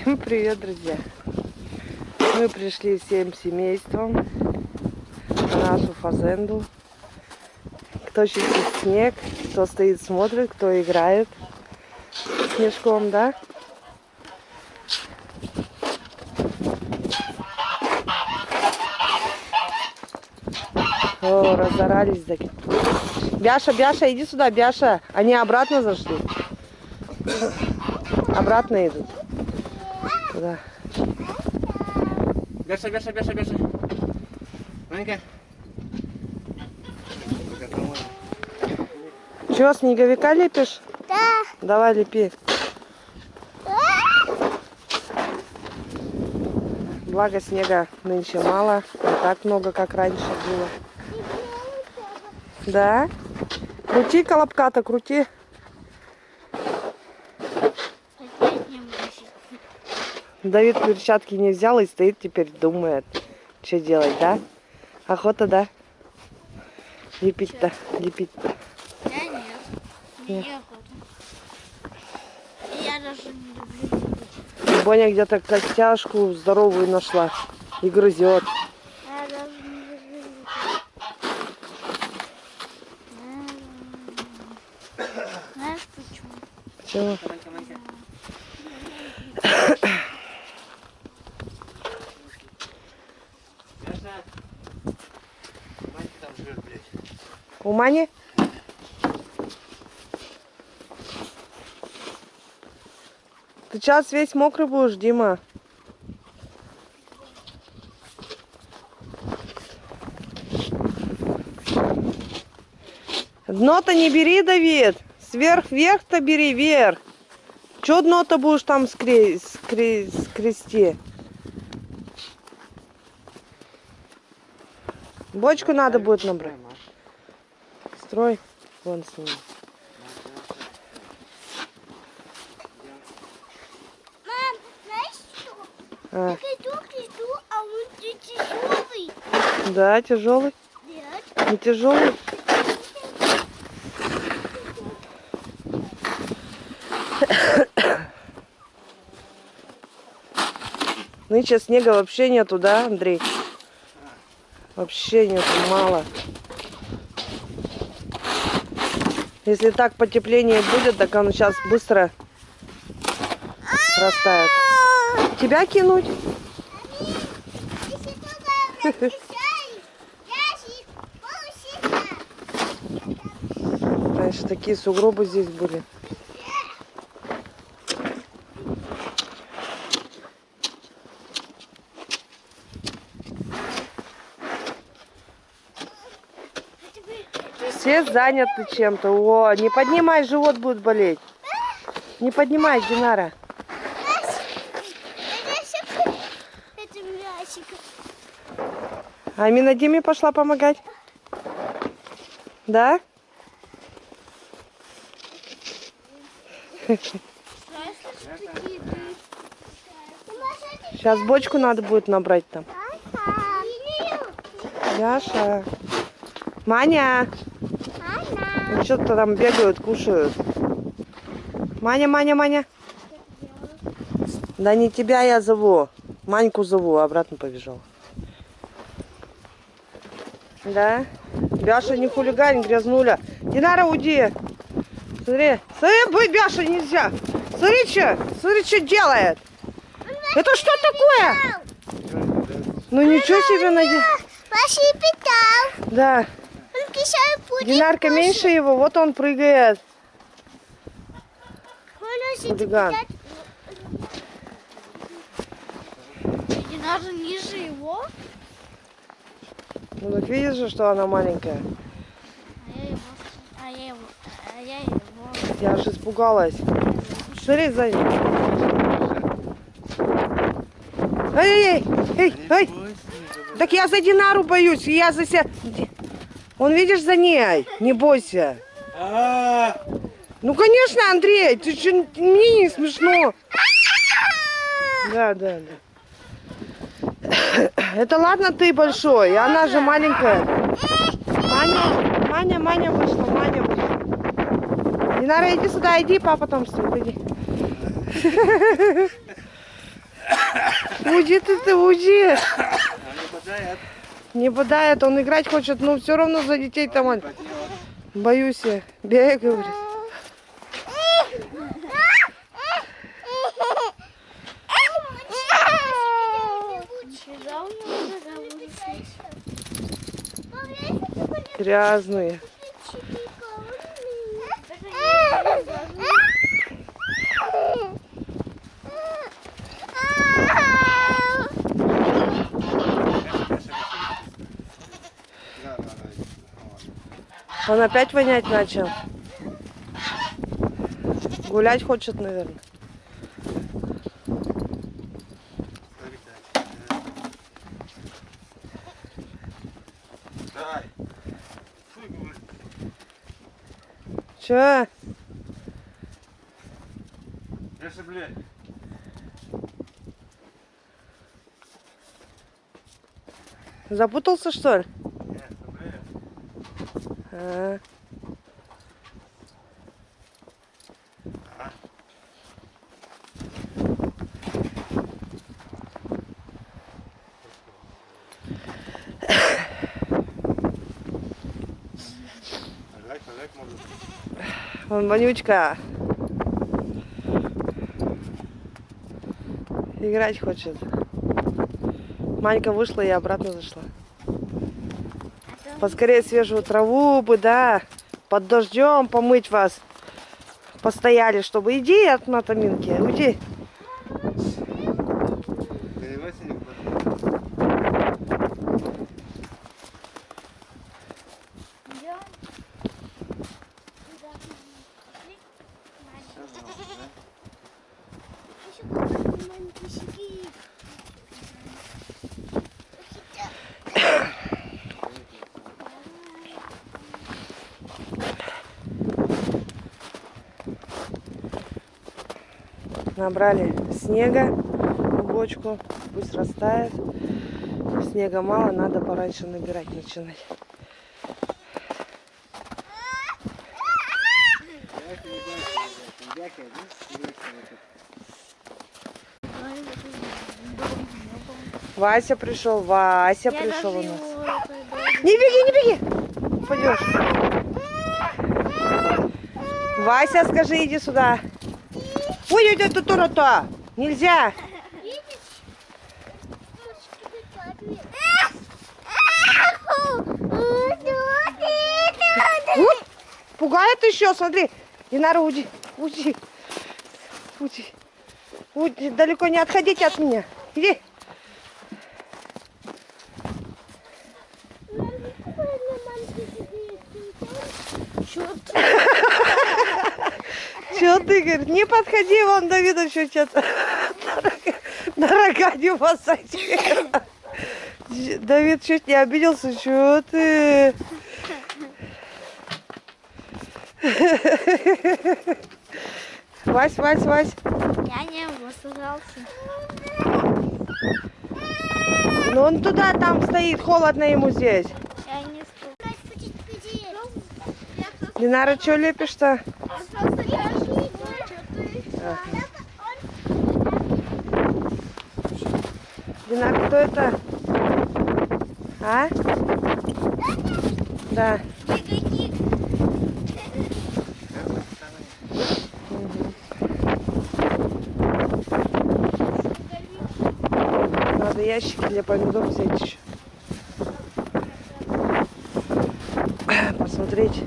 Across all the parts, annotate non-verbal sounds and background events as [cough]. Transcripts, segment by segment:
Всем привет, друзья! Мы пришли всем семейством на нашу фазенду. Кто чистит снег, кто стоит смотрит, кто играет снежком, да? О, разорались. Бяша, Бяша, иди сюда, Бяша. Они обратно зашли. Обратно идут. Туда. Бяша, Бяша, Бяша, Бяша. Манька. Чего, снеговика лепишь? Да. Давай лепи. Благо снега нынче мало, не так много, как раньше было. Да? Крути колобка-то, крути. Давид перчатки не взял и стоит теперь, думает, что делать, да? Охота, да? Лепить-то, лепить-то. Я нет. Нет. Мне охота. Я даже не люблю лепить. Боня где-то костяшку здоровую нашла и грызет. Я даже не люблю лепить. Знаешь почему? Почему? Манька, Манька. Бяша. Манька там живет, блядь. У Мани? Ты сейчас весь мокрый будешь, Дима. Дно-то не бери, Давид. Сверх-вверх-то бери, вверх. Че дно-то будешь там скре... скре... скрести? Бочку надо будет набрать. Строй. Вон с ним. Мам, знаешь что? А, Я иду, иду, а он тяжелый. да, тяжелый. Нет. Не тяжелый. Нынче снега вообще нету, да, Андрей? Вообще нету, мало. Если так потепление будет, так он сейчас быстро растает. Тебя кинуть? Раньше такие сугробы здесь были. Все заняты чем-то. О, не поднимай, живот будет болеть. Не поднимай, Динара. А Амина Диме пошла помогать? Да? Сейчас бочку надо будет набрать там. Яша. Маня. Что-то там бегают, кушают. Маня, Маня, Маня. Да не тебя я зову. Маньку зову, а обратно побежал. Да? Бяша, не хулигань, грязнуля. Динара, уйди. Смотри. Смотри, быть Бяша нельзя. Смотри, что. Смотри, что делает. Это что такое? Ну ничего себе, Надя. Паша питал. Да. Динарка меньше его, вот он прыгает. Хулиган. Динар ниже его. Ну так видишь же, что она маленькая. А я его. А я его. А я его. Я аж испугалась. Смотри сзади. Эй, эй, эй, эй. Так я за Динару боюсь, я за себя. Он, видишь, за ней. Не бойся. А, Ну, конечно, Андрей, ты что, мне не смешно. Да, да, да. Это ладно, ты большой, а она же маленькая. Маня, Маня, Маня вышла, Маня вышла. Динара, иди сюда, иди, папа там стоит, иди. Уйди ты, ты уйди. Он не бодает. Не бодает, он играть хочет, но все равно за детей там. Боюсь я. Бей, говорит. Грязные. Он опять вонять начал. Гулять хочет, наверное. Че? Леша, блядь. Запутался, что ли? Ну. А. Можно. Вон вонючка. Играть хочет. Манька вышла и обратно зашла. Поскорее свежую траву бы, да. Под дождем помыть вас. Постояли, чтобы иди от натаминки, уйди. Перевойся не Набрали снега в бочку, пусть растает. Снега мало, надо пораньше набирать начинать. Вася пришел, Вася пришел у нас. Не беги, не беги! Упадешь. Вася, скажи, иди сюда. Ой, ой, это то Нельзя. Вот, пугает еще, смотри. Динара, уйди, уйди. Уйди. Уйди, далеко не отходите от меня. Иди. Чего ты, говорит, не подходи, вон Давида еще что-то на рога не посадил. Давид чуть не обиделся, чего ты? Вась, Вась, Вась. Я не высказался. Ну он туда там стоит, холодно ему здесь. Я не сказал. Динара, что лепишь-то? Динар, кто это? А? Да. Надо ящики для помидор взять еще. Посмотреть.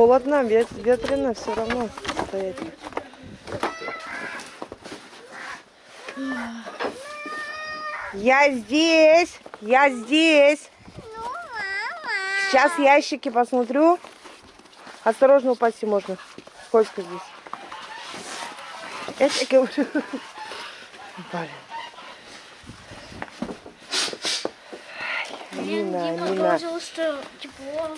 Холодно, вет- ветрено, все равно стоять. Я здесь, я здесь. Сейчас ящики посмотрю. Осторожно упасть можно. Сколько здесь? Я тебе говорю. Блин. Нина, Дима Нина. положил, что тепло.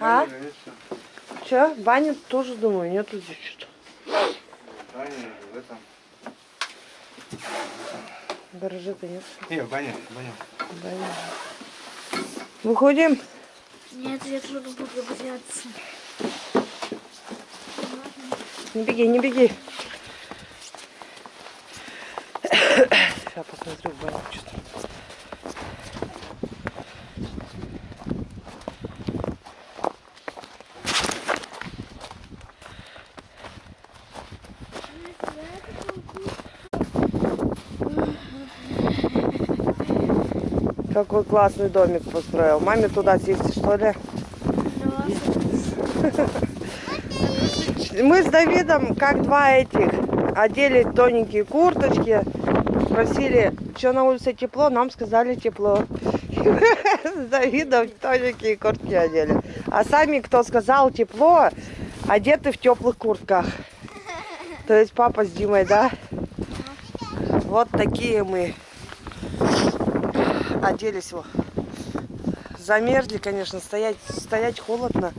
А? Че? Баня тоже думаю, нету здесь что-то. Баня в этом. Гаража-то нет. Не, баня, баня. Баня. Выходим. Нет, я тоже буду бояться. Не беги, не беги. [coughs] Сейчас посмотрю в баню что-то. Какой классный домик построил. Маме туда сесть, что ли? Мы с Давидом, как два этих, одели тоненькие курточки, спросили, что на улице тепло, нам сказали тепло. С Давидом тоненькие куртки одели. А сами, кто сказал тепло, одеты в теплых куртках. То есть папа с Димой, да? Вот такие мы оделись. во. Замерзли, конечно, стоять, стоять холодно.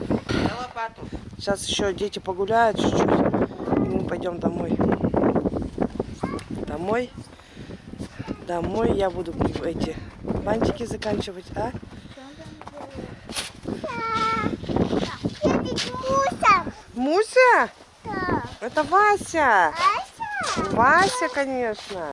Сейчас еще дети погуляют чуть-чуть. И мы пойдем домой. Домой. Домой я буду эти бантики заканчивать, а? Муся? Это Вася. Вася, конечно.